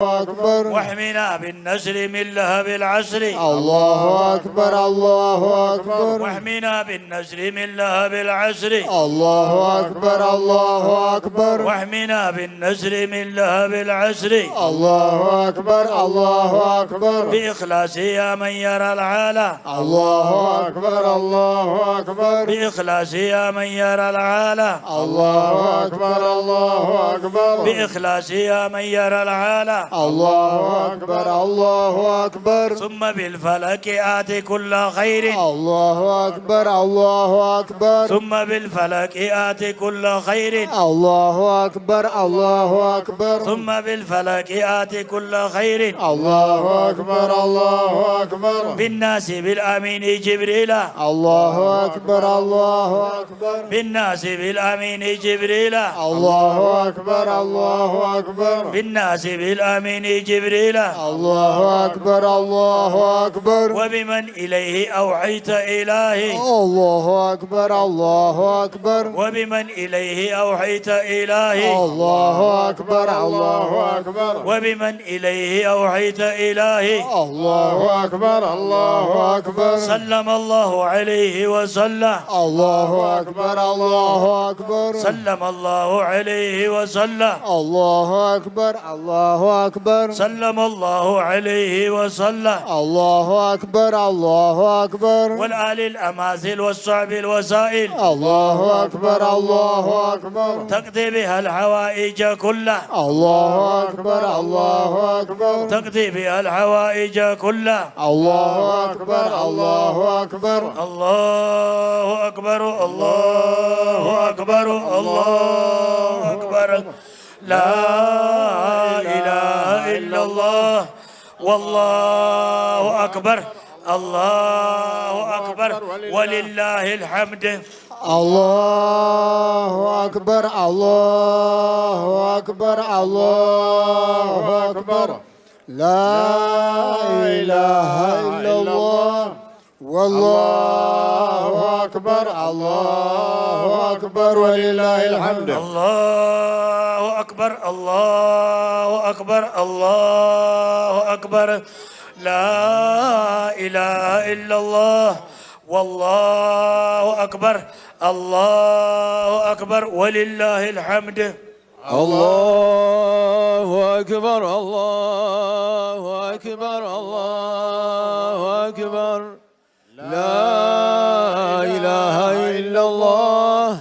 Bye. أكبر. واحمنا بالنسر من لهب العسر الله أكبر الله أكبر. واحمنا بالنسر من لهب العسر الله أكبر الله أكبر. واحمنا بالنسر من لهب العسر الله أكبر الله أكبر. بإخلاص يا من يرى العالى الله أكبر الله أكبر. بإخلاص يا من يرى العالى الله أكبر الله أكبر. بإخلاص يا من يرى العالى الله أكبر الله أكبر. ثم بالفلك آت كل خير. الله أكبر الله أكبر. ثم بالفلك آت كل خير. الله أكبر الله أكبر. ثم بالفلك آت كل خير. الله أكبر الله أكبر. بالناس بالأمين جبريل. الله أكبر الله أكبر. بالناس بالأمين جبريل. الله أكبر الله أكبر. بالناس بالأمين جبريل. الله أكبر الله أكبر. وبمن إليه أوحيت إلهي. الله أكبر الله أكبر. وبمن إليه أوحيت إلهي. الله أكبر الله أكبر. وبمن إليه أوحيت إلهي. الله أكبر الله أكبر. سلم الله عليه وسلم. الله أكبر الله أكبر. سلم الله عليه وسلم. الله أكبر الله أكبر. سلم الله عليه وسلم. الله أكبر الله أكبر. والآل الأماثل والصعب الوسائل. الله أكبر الله أكبر. تقضي بها الحوائج كلها. الله أكبر الله أكبر. تقضي بها الحوائج كلها. الله أكبر الله أكبر. الله أكبر الله أكبر الله أكبر. لا إله إلا الله. والله أكبر. الله أكبر. ولله الحمد. الله أكبر. الله أكبر. الله أكبر. لا إله إلا الله. والله أكبر الله أكبر ولله الحمد. الله أكبر الله أكبر الله أكبر. لا إله إلا الله والله أكبر الله أكبر ولله الحمد. الله أكبر الله أكبر الله أكبر. لا إله إلا الله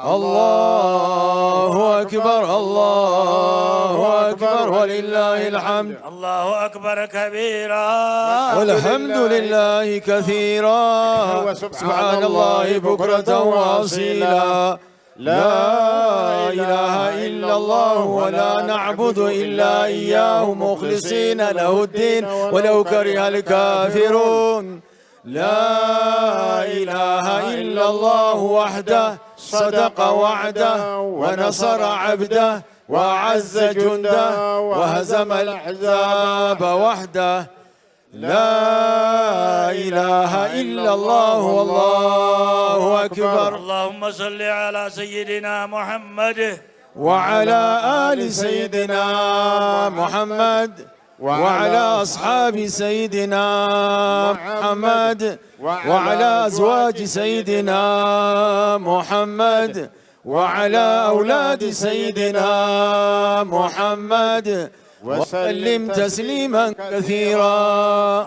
الله أكبر الله أكبر ولله الحمد. الله أكبر كبيرا. والحمد لله كثيرا. سبحان الله بكرة وأصيلا. لا إله إلا الله ولا نعبد إلا إياه مخلصين له الدين. ولو كره الكافرون. لا إله إلا الله وحده صدق وعده ونصر عبده وأعز جنده وهزم الأحزاب وحده. لا إله إلا الله والله أكبر. اللهم صل على سيدنا محمد وعلى آل سيدنا محمد. وعلى أصحاب سيدنا محمد وعلى أزواج سيدنا محمد وعلى أولاد سيدنا محمد وسلم تسليما كثيرا.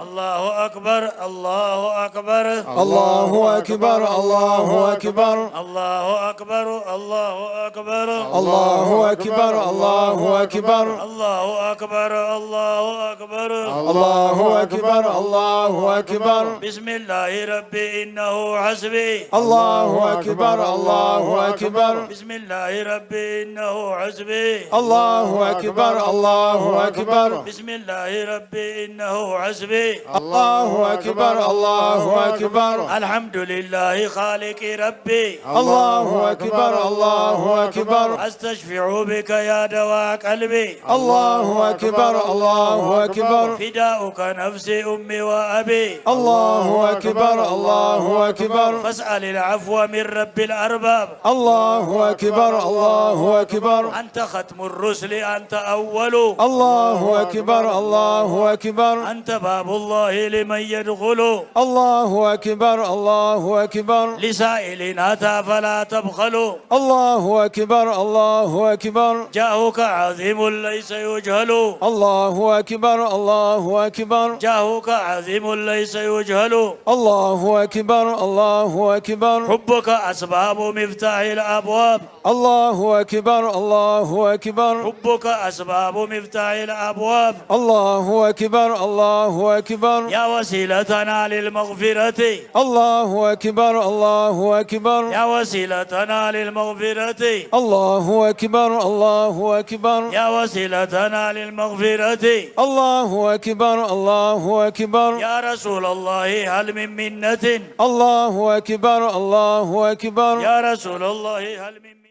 الله أكبر الله أكبر. الله أكبر الله أكبر. الله أكبر الله أكبر. الله أكبر الله أكبر. الله أكبر الله أكبر. الله أكبر الله أكبر. بسم الله ربي إنه حسبي. الله أكبر الله أكبر. بسم الله ربي إنه حسبي. الله أكبر الله أكبر. بسم الله ربي إنه حسبي. الله أكبر الله أكبر. الحمد لله خالق ربي. الله أكبر الله أكبر. أستشفع بك يا دواء قلبي. الله أكبر الله أكبر. فداؤك نفسي أمي وأبي. الله أكبر. الله أكبر. فاسأل العفو من رب الأرباب. الله أكبر. الله أكبر. أنت ختم الرسل أنت أول. الله أكبر الله أكبر. أنت باب الله لمن يدخل. الله أكبر الله أكبر. لسائل أتى فلا تبخل. الله أكبر الله أكبر. جاهك عظيم ليس يجهل. الله أكبر الله أكبر. جاهك عظيم ليس يجهل. الله أكبر الله أكبر. حبك أسباب مفتاح الأبواب. الله أكبر الله أكبر. حبك أسباب مفتاح الأبواب. الله أكبر الله أكبر. يا وسيلتنا للمغفرة. الله أكبر الله أكبر. يا وسيلتنا للمغفرة. الله أكبر الله أكبر. يا وسيلتنا للمغفرة. الله أكبر الله أكبر. يا رسول الله هل من منة؟ الله أكبر الله أكبر. يا رسول الله هل من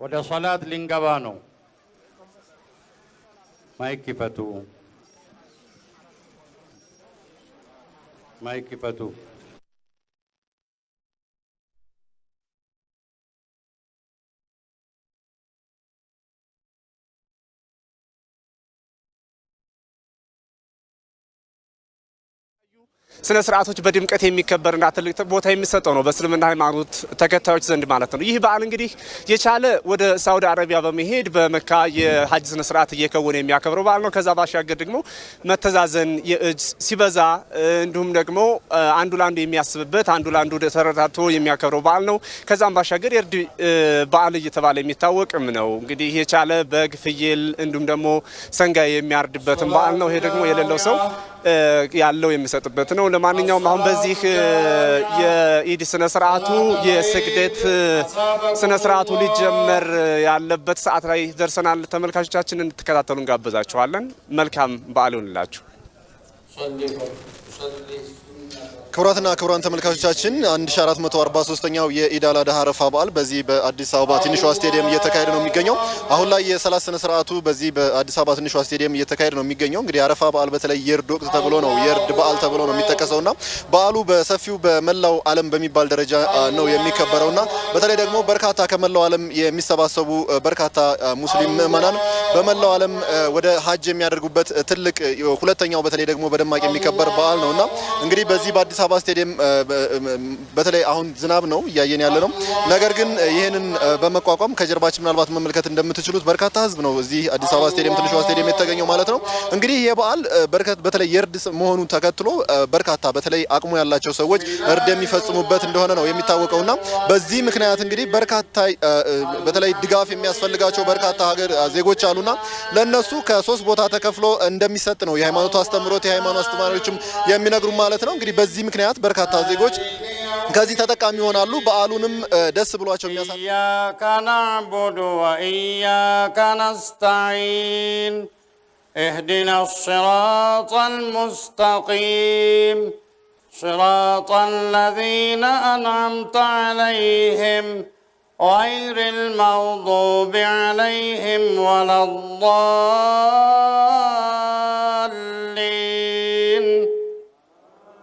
ወደ ሶላት ልንገባ ነው። ማይክ ይፈቱ፣ ማይክ ይፈቱ። ስነ ስርዓቶች በድምቀት የሚከበርና ትልቅ ቦታ የሚሰጠው ነው በእስልምና ሃይማኖት ተከታዮች ዘንድ ማለት ነው። ይህ በዓል እንግዲህ የቻለ ወደ ሳውዲ አረቢያ በመሄድ በመካ የሀጅ ስነ ስርዓት እየከወነ የሚያከብረው በዓል ነው። ከዛ ባሻገር ደግሞ መተዛዘን የእጅ ሲበዛ እንዲሁም ደግሞ አንዱ ለአንዱ የሚያስብበት አንዱ ለአንዱ ተረዳድቶ የሚያከብረው በዓል ነው። ከዛም ባሻገር የእርድ በዓል እየተባለ የሚታወቅም ነው። እንግዲህ የቻለ በግ፣ ፍየል እንዲሁም ደግሞ ሰንጋ የሚያርድበትም በዓል ነው። ይሄ ደግሞ የሌለው ሰው ያለው የሚሰጥበት ነው። ለማንኛውም አሁን በዚህ የኢድ ስነ ስርዓቱ የስግደት ስነ ስርዓቱ ሊጀመር ያለበት ሰዓት ላይ ደርሰናል። ተመልካቾቻችን እንድትከታተሉ እንጋብዛችኋለን። መልካም በዓል ይሁንላችሁ። ክቡራትና ክቡራን ተመልካቾቻችን 1443ኛው የኢድ አል አድሃ አረፋ በዓል በዚህ በአዲስ አበባ ትንሿ ስቴዲየም እየተካሄደ ነው የሚገኘው። አሁን ላይ የሰላት ስነ ስርዓቱ በዚህ በአዲስ አበባ ትንሿ ስቴዲየም እየተካሄደ ነው የሚገኘው። እንግዲህ አረፋ በዓል በተለይ የእርድ ወቅት ተብሎ ነው የእርድ በዓል ተብሎ ነው የሚጠቀሰውና በዓሉ በሰፊው በመላው ዓለም በሚባል ደረጃ ነው የሚከበረውና በተለይ ደግሞ በርካታ ከመላው ዓለም የሚሰባሰቡ በርካታ ሙስሊም ምዕመናን በመላው ዓለም ወደ ሀጅ የሚያደርጉበት ትልቅ ሁለተኛው በተለይ ደግሞ በደማቅ የሚከበር በዓል ነውና እንግዲህ በዚህ በአዲስ አበባ ስቴዲየም በተለይ አሁን ዝናብ ነው እያየን ያለ ነው። ነገር ግን ይህንን በመቋቋም ከጀርባችን ምናልባት መመልከት እንደምትችሉት በርካታ ሕዝብ ነው እዚህ አዲስ አበባ ስቴዲየም ትንሿ ስቴዲየም የተገኘው ማለት ነው። እንግዲህ ይህ በዓል በተለይ የእርድ መሆኑን ተከትሎ በርካታ በተለይ አቅሙ ያላቸው ሰዎች እርድ የሚፈጽሙበት እንደሆነ ነው የሚታወቀውና በዚህ ምክንያት እንግዲህ በርካታ በተለይ ድጋፍ የሚያስፈልጋቸው በርካታ ሀገር ዜጎች አሉና ለነሱ ከሶስት ቦታ ተከፍሎ እንደሚሰጥ ነው የሃይማኖቱ አስተምሮት የሃይማኖት አስተማሪዎችም የሚነግሩ ማለት ነው። እንግዲህ በዚህ ምክንያት በርካታ ዜጎች ከዚህ ተጠቃሚ ይሆናሉ። በዓሉንም ደስ ብሏቸው የሚያሳ إياك نعبد وإياك نستعين اهدنا الصراط المستقيم صراط الذين أنعمت عليهم غير المغضوب عليهم ولا الضالين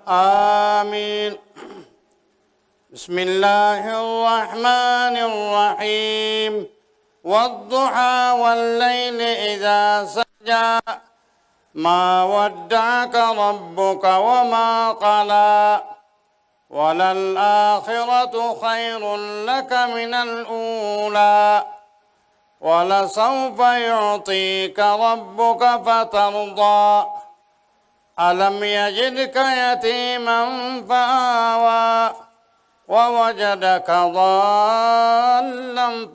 آمين. بسم الله الرحمن الرحيم. والضحى والليل إذا سجى. ما ودعك ربك وما قلى. وللآخرة خير لك من الأولى. ولسوف يعطيك ربك فترضى. ألم يجدك يتيما فآوى ووجدك ضالا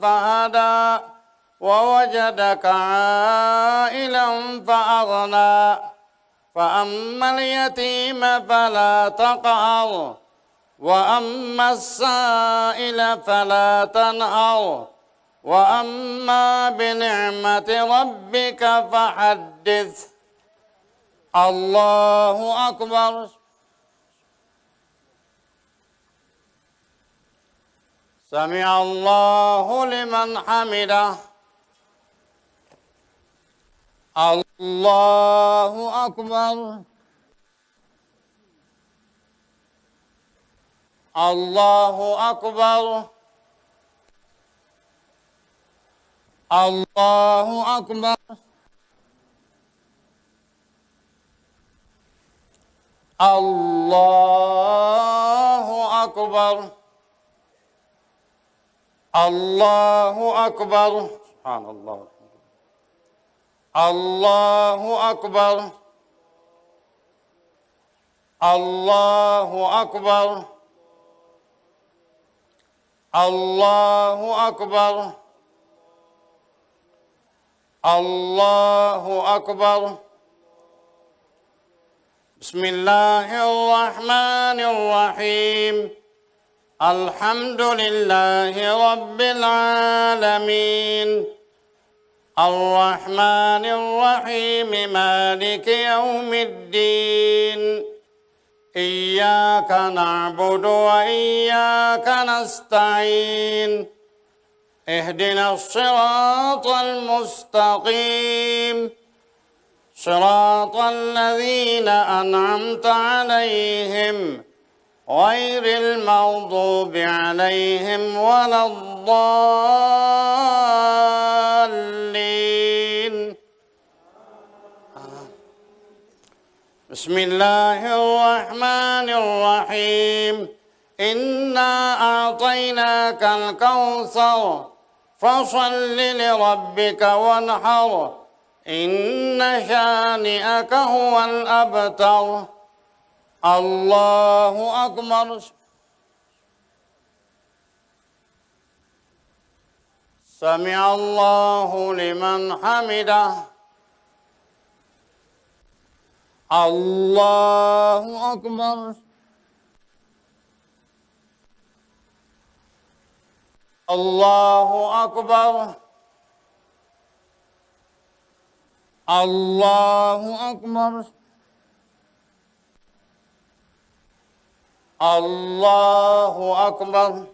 فهدى ووجدك عائلا فأغنى فأما اليتيم فلا تقهر وأما السائل فلا تنهر وأما بنعمة ربك فحدث الله أكبر. سمع الله لمن حمده. الله أكبر. الله أكبر. الله أكبر. الله أكبر. الله أكبر. سبحان الله. الله أكبر. الله أكبر. الله أكبر. الله أكبر. بسم الله الرحمن الرحيم. الحمد لله رب العالمين. الرحمن الرحيم مالك يوم الدين. إياك نعبد وإياك نستعين. اهدنا الصراط المستقيم. صراط الذين أنعمت عليهم غير المغضوب عليهم ولا الضالين. بسم الله الرحمن الرحيم. إنا أعطيناك الكوثر فصل لربك وانحر إن شانئك هو الأبتر. الله أكبر. سمع الله لمن حمده. الله أكبر. الله أكبر. الله أكبر. الله أكبر.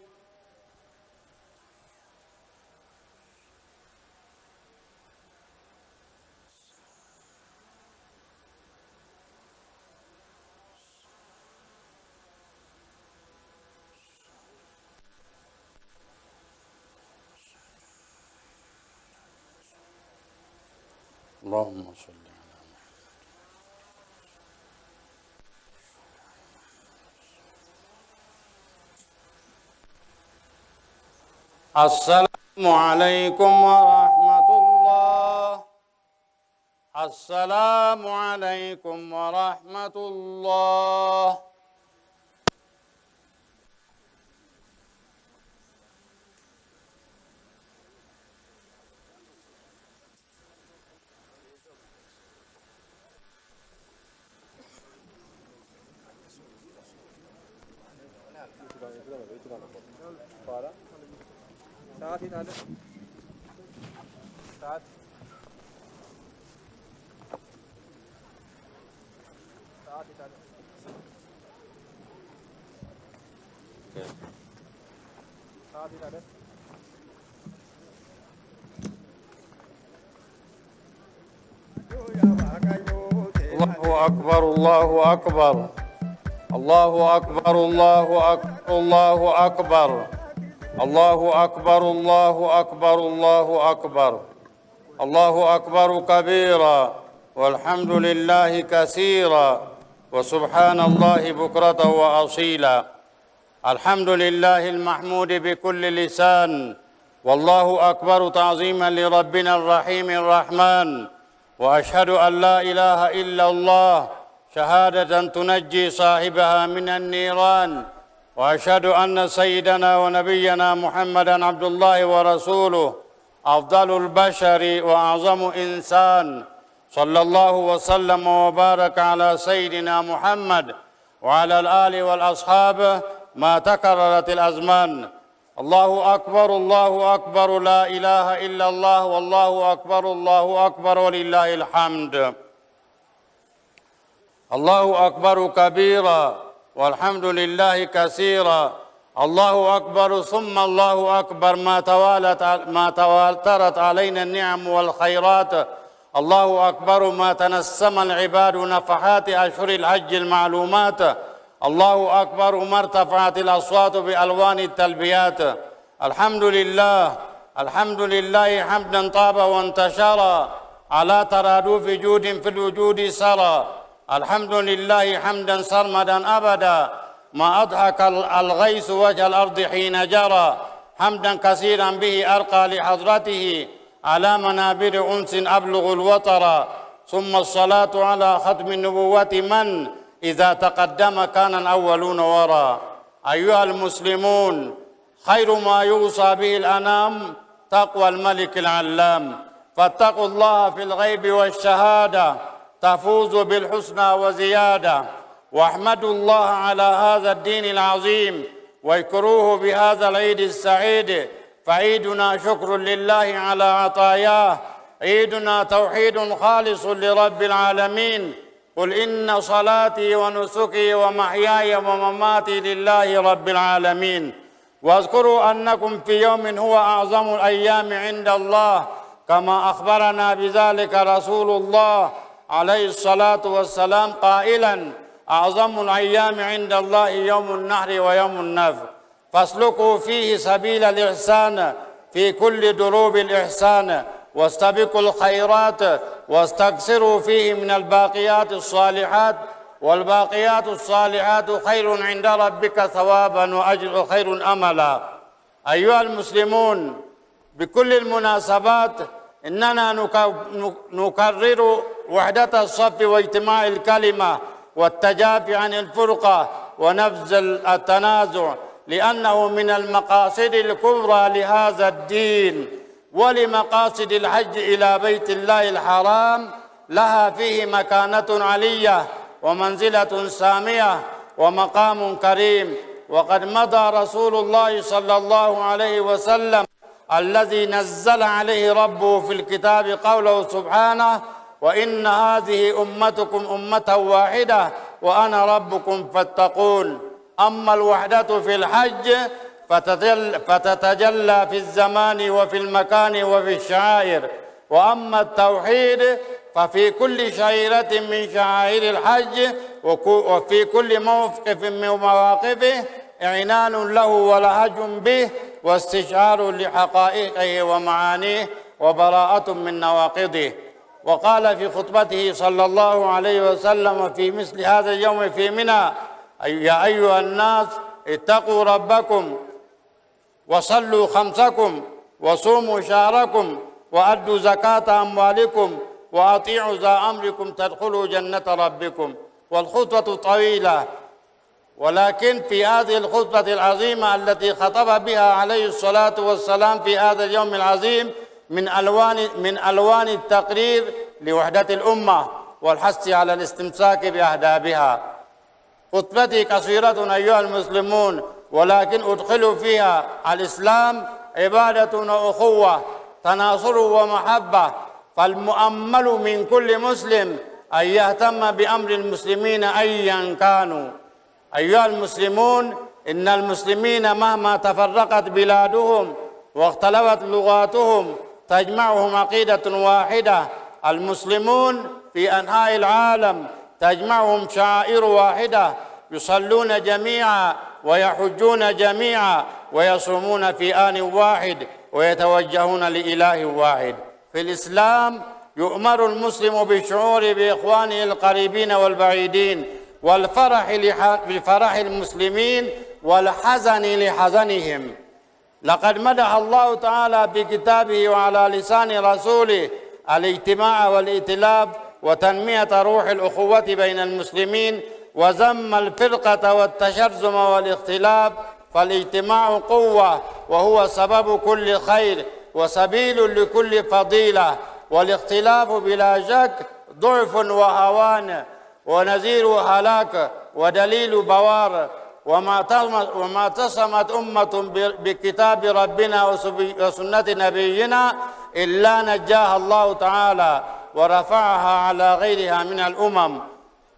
اللهم صل على السلام عليكم ورحمة الله. السلام عليكم ورحمة الله. ساعات هنا ساعات ساعات هنا ساعات هنا الله أكبر الله أكبر. الله أكبر الله أكبر الله أكبر. الله أكبر الله أكبر الله أكبر. الله أكبر كبيرا والحمد لله كثيرا وسبحان الله بكرة وأصيلا. الحمد لله المحمود بكل لسان والله أكبر تعظيما لربنا الرحيم الرحمن. وأشهد أن لا إله إلا الله شهادة تنجي صاحبها من النيران. وأشهد أن سيدنا ونبينا محمدا عبد الله ورسوله أفضل البشر وأعظم إنسان. صلى الله وسلم وبارك على سيدنا محمد وعلى الآل والأصحاب ما تكررت الأزمان. الله أكبر الله أكبر لا إله إلا الله والله أكبر الله أكبر ولله الحمد. الله أكبر كبيرا. والحمد لله كثيرا. الله أكبر ثم الله أكبر. ما توالت ما تواترت علينا النعم والخيرات. الله أكبر. ما تنسم العباد نفحات أشهر الحج المعلومات. الله أكبر. وما ارتفعت الأصوات بألوان التلبيات. الحمد لله. الحمد لله. حمدا طاب وانتشر على ترادف جود في الوجود سرى الحمد لله حمدا سرمدا أبدا ما أضحك الغيث وجه الأرض حين جرى حمدا كثيرا به أرقى لحضرته على منابر أنس أبلغ الوطر ثم الصلاة على ختم النبوة من إذا تقدم كان الأولون وراء أيها المسلمون خير ما يوصى به الأنام تقوى الملك العلام فاتقوا الله في الغيب والشهادة تفوزوا بالحسنى وزيادة. واحمدوا الله على هذا الدين العظيم واذكروه بهذا العيد السعيد. فعيدنا شكر لله على عطاياه. عيدنا توحيد خالص لرب العالمين. قل إن صلاتي ونسكي ومحياي ومماتي لله رب العالمين. واذكروا أنكم في يوم هو أعظم الأيام عند الله. كما أخبرنا بذلك رسول الله عليه الصلاة والسلام قائلا أعظم الأيام عند الله يوم النحر ويوم النفر فاسلكوا فيه سبيل الإحسان في كل دروب الإحسان. واستبقوا الخيرات واستكثروا فيه من الباقيات الصالحات. والباقيات الصالحات خير عند ربك ثوابا وأجر خير أملا. أيها المسلمون بكل المناسبات إننا نكرر وحدة الصف واجتماع الكلمة والتجافي عن الفرقة ونبذ التنازع لأنه من المقاصد الكبرى لهذا الدين ولمقاصد الحج إلى بيت الله الحرام لها فيه مكانة علية ومنزلة سامية ومقام كريم. وقد مضى رسول الله صلى الله عليه وسلم الذي نزل عليه ربه في الكتاب قوله سبحانه وإن هذه أمتكم أمة واحدة وأنا ربكم فاتقون. أما الوحدة في الحج فتتجلى, في الزمان وفي المكان وفي الشعائر. وأما التوحيد ففي كل شعيرة من شعائر الحج وفي كل موقف من مواقفه إعنان له ولهج به واستشعار لحقائقه ومعانيه وبراءة من نواقضه. وقال في خطبته صلى الله عليه وسلم في مثل هذا اليوم في منى يا أيها الناس اتقوا ربكم وصلوا خمسكم وصوموا شهركم وأدوا زكاة أموالكم وأطيعوا ذا أمركم تدخلوا جنة ربكم. والخطبة طويلة ولكن في هذه الخطبة العظيمة التي خطب بها عليه الصلاة والسلام في هذا اليوم العظيم من ألوان من ألوان التقرير لوحدة الأمة والحث على الاستمساك بأهدابها. خطبتي قصيرة أيها المسلمون ولكن أدخل فيها الإسلام عبادة وأخوة تناصر ومحبة فالمؤمل من كل مسلم أن يهتم بأمر المسلمين أيا كانوا. أيها المسلمون إن المسلمين مهما تفرقت بلادهم واختلفت لغاتهم تجمعهم عقيدة واحدة المسلمون في أنحاء العالم. تجمعهم شعائر واحدة يصلون جميعا ويحجون جميعا ويصومون في آن واحد ويتوجهون لإله واحد. في الإسلام يؤمر المسلم بالشعور بإخوانه القريبين والبعيدين والفرح لفرح المسلمين والحزن لحزنهم. لقد مدح الله تعالى بكتابه وعلى لسان رسوله الاجتماع والائتلاف وتنمية روح الأخوة بين المسلمين وذم الفرقة والتشرذم والاختلاف فالاجتماع قوة وهو سبب كل خير وسبيل لكل فضيلة والاختلاف بلا شك ضعف وهوان ونذير هلاك ودليل بوار. وما تصمت أمة بكتاب ربنا وسنة نبينا إلا نجاها الله تعالى ورفعها على غيرها من الأمم.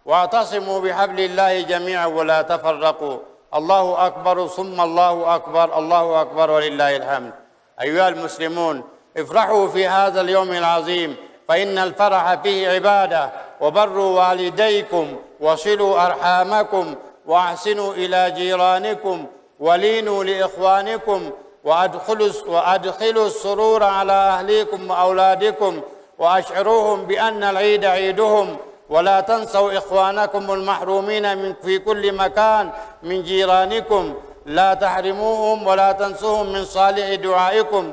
واعتصموا بحبل الله جميعا ولا تفرقوا. الله أكبر ثم الله أكبر الله أكبر ولله الحمد. أيها المسلمون افرحوا في هذا اليوم العظيم فإن الفرح فيه عبادة. وبروا والديكم وصلوا أرحامكم. وأحسنوا إلى جيرانكم ولينوا لإخوانكم وأدخلوا, وأدخلوا السرور على أهليكم وأولادكم وأشعروهم بأن العيد عيدهم. ولا تنسوا إخوانكم المحرومين من في كل مكان من جيرانكم. لا تحرموهم ولا تنسوهم من صالح دعائكم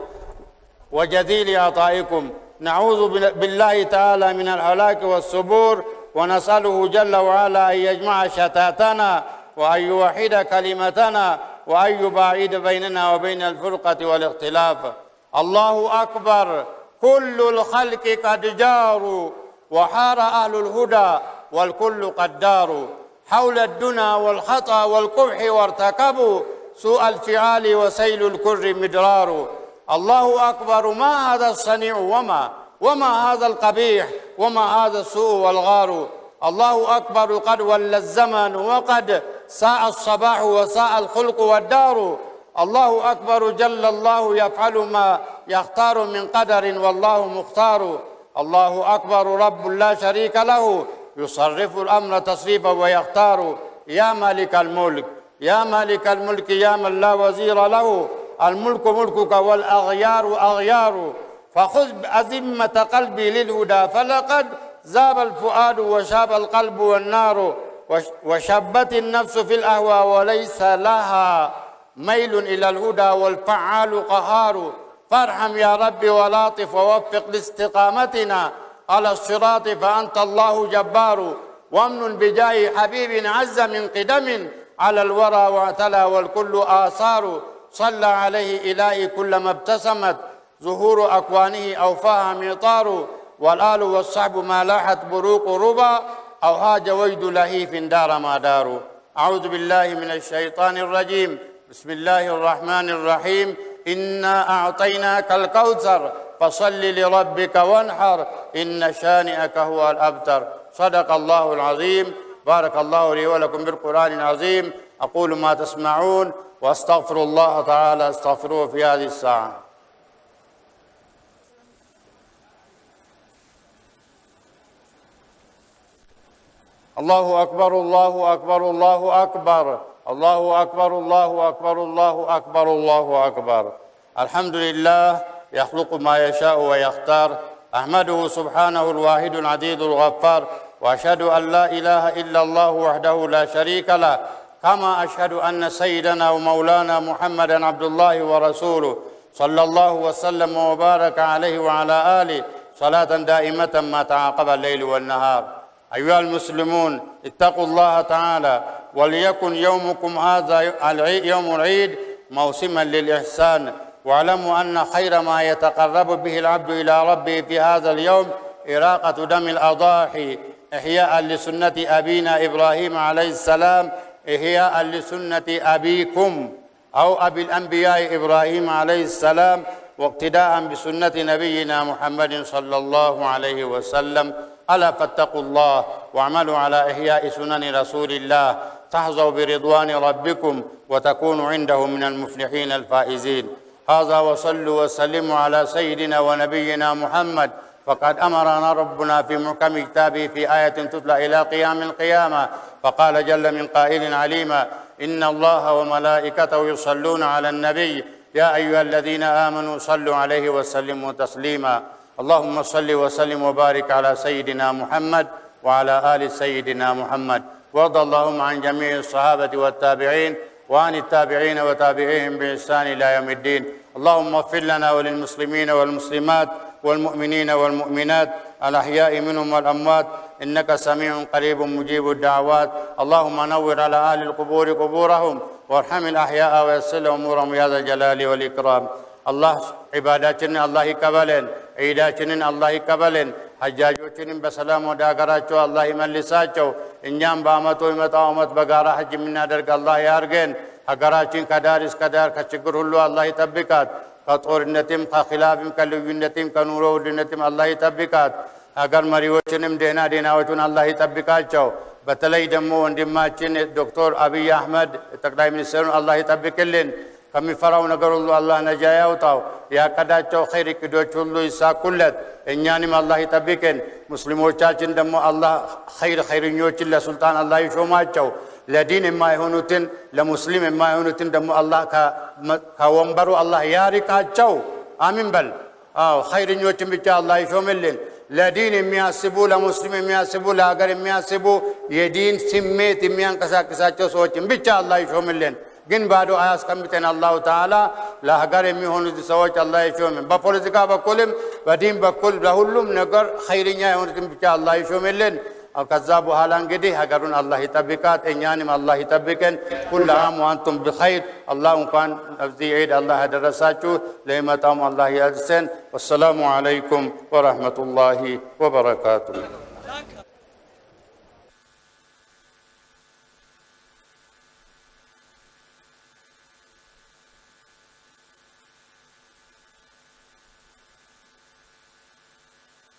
وجزيل عطائكم. نعوذ بال- بالله تعالى من الهلاك والسبور. ونسأله جل وعلا أن يجمع شتاتنا وأن يوحد كلمتنا وأن يباعد بيننا وبين الفرقة والاختلاف. الله أكبر. كل الخلق قد جاروا وحار أهل الهدى والكل قد داروا. حول الدنا والخطأ والقبح وارتكبوا سوء الفعال وسيل الكر مدرار. الله أكبر. ما هذا الصنيع وما وما هذا القبيح؟ وما هذا السوء والغار. الله أكبر قد ولى الزمن وقد ساء الصباح وساء الخلق والدار. الله أكبر جل الله يفعل ما يختار من قدر والله مختار. الله أكبر رب لا شريك له يصرف الأمر تصريفا ويختار. يا مالك الملك يا مالك الملك يا من لا وزير له. الملك ملكك والأغيار أغيار. فخذ أزمة قلبي للهدى فلقد زاب الفؤاد وشاب القلب والنار وش- وشبت النفس في الأهوى وليس لها ميل إلى الهدى والفعال قهار. فارحم يا رب ولاطف ووفق لاستقامتنا على الصراط فأنت الله جبار. وامن بجاه حبيب عز من قدم على الورى واعتلى والكل آثار. صلى عليه إلهي كلما ابتسمت. ظهور أكوانه أوفاها مطار والآل والصحب ما لاحت بروق ربا أو هاج ويد لهيف دار ما دار. أعوذ بالله من الشيطان الرجيم. بسم الله الرحمن الرحيم. إنا أعطيناك الكوثر فصل لربك وانحر. إن شانئك هو الأبتر. صدق الله العظيم. بارك الله لي ولكم بالقرآن العظيم. أقول ما تسمعون وأستغفر الله تعالى أستغفروه في هذه الساعة. الله أكبر الله أكبر الله أكبر. الله أكبر الله أكبر الله أكبر الله أكبر. الحمد لله يخلق ما يشاء ويختار. أحمده سبحانه الواحد العديد الغفار. وأشهد أن لا إله إلا الله وحده لا شريك له. كما أشهد أن سيدنا ومولانا محمدا عبد الله ورسوله صلى الله وسلم وبارك عليه وعلى آله. صلاة دائمة ما تعاقب الليل والنهار. أيها المسلمون اتقوا الله تعالى وليكن يومكم هذا يوم العيد موسما للإحسان. واعلموا أن خير ما يتقرب به العبد إلى ربه في هذا اليوم إراقة دم الأضاحي إحياء لسنة أبينا إبراهيم عليه السلام إحياء لسنة أبيكم أو أبي الأنبياء إبراهيم عليه السلام واقتداء بسنة نبينا محمد صلى الله عليه وسلم. ألا فاتقوا الله واعملوا على إحياء سنن رسول الله. تحظوا برضوان ربكم وتكونوا عنده من المفلحين الفائزين. هذا وصلوا وسلموا على سيدنا ونبينا محمد. فقد أمرنا ربنا في محكم كتابه في آية تتلى إلى قيام القيامة. فقال جل من قائل عليما إن الله وملائكته يصلون على النبي. يا أيها الذين آمنوا صلوا عليه وسلموا تسليما. اللهم صل وسلم وبارك على سيدنا محمد وعلى آل سيدنا محمد. وارض اللهم عن جميع الصحابة والتابعين وعن التابعين وتابعيهم بإحسان إلى يوم الدين. اللهم اغفر لنا وللمسلمين والمسلمات والمؤمنين والمؤمنات الأحياء منهم والأموات. إنك سميع قريب مجيب الدعوات. اللهم نور على أهل القبور قبورهم وارحم الأحياء ويسر أمورهم يا ذا الجلال والإكرام. አላህ ዒባዳችንን አላህ ይቀበለን፣ ዒዳችንን አላህ ይቀበለን። ሐጃጆችንም በሰላም ወደ ሀገራቸው አላህ ይመልሳቸው። እኛም በአመቱ ይመጣው አመት በጋራ ሐጅ የምናደርግ አላህ ያርገን። ሀገራችን ከዳር እስከ ዳር ከችግር ሁሉ አላህ ይጠብቃት። ከጦርነትም ከኺላፍም ከልዩነትም ከኑሮ ውድነትም አላህ ይጠብቃት። ሀገር መሪዎችንም ደህና ደህናዎቹን አላህ ይጠብቃቸው። በተለይ ደግሞ ወንድማችን ዶክተር አብይ አህመድ ጠቅላይ ሚኒስትሩን አላህ ይጠብቅልን። ከሚፈራው ነገር ሁሉ አላህ ነጃ ያውጣው። ያቀዳቸው ኸይር እቅዶች ሁሉ ይሳኩለት። እኛንም አላህ ይጠብቅን። ሙስሊሞቻችን ደግሞ አላህ ኸይር ኸይርኞችን ለሱልጣን አላህ ይሾማቸው። ለዲን የማይሆኑትን ለሙስሊም የማይሆኑትን ደግሞ አላህ ከወንበሩ አላህ ያሪቃቸው። አሚን በል። አዎ ኸይረኞችን ብቻ አላህ ይሾምልን። ለዲን የሚያስቡ ለሙስሊም የሚያስቡ ለሀገር የሚያስቡ የዲን ስሜት የሚያንቀሳቅሳቸው ሰዎችን ብቻ አላህ ይሾምልን። ግን ባዶ አያስቀምጠን። አላሁ ተዓላ ለሀገር የሚሆኑት ሰዎች አላህ ይሾምን። በፖለቲካ በኩልም በዲን በኩል ለሁሉም ነገር ኸይረኛ የሆኑትን ብቻ አላህ ይሾምልን። ከዛ በኋላ እንግዲህ ሀገሩን አላህ ይጠብቃት፣ እኛንም አላህ ይጠብቀን። ኩል አም ወአንቱም ብኸይር። አላህ እንኳን እዚህ ዒድ አላህ ያደረሳችሁ ለሚመጣውም አላህ ያድርሰን። ወሰላሙ ዓለይኩም ወረሕመቱላሂ ወበረካቱሁ።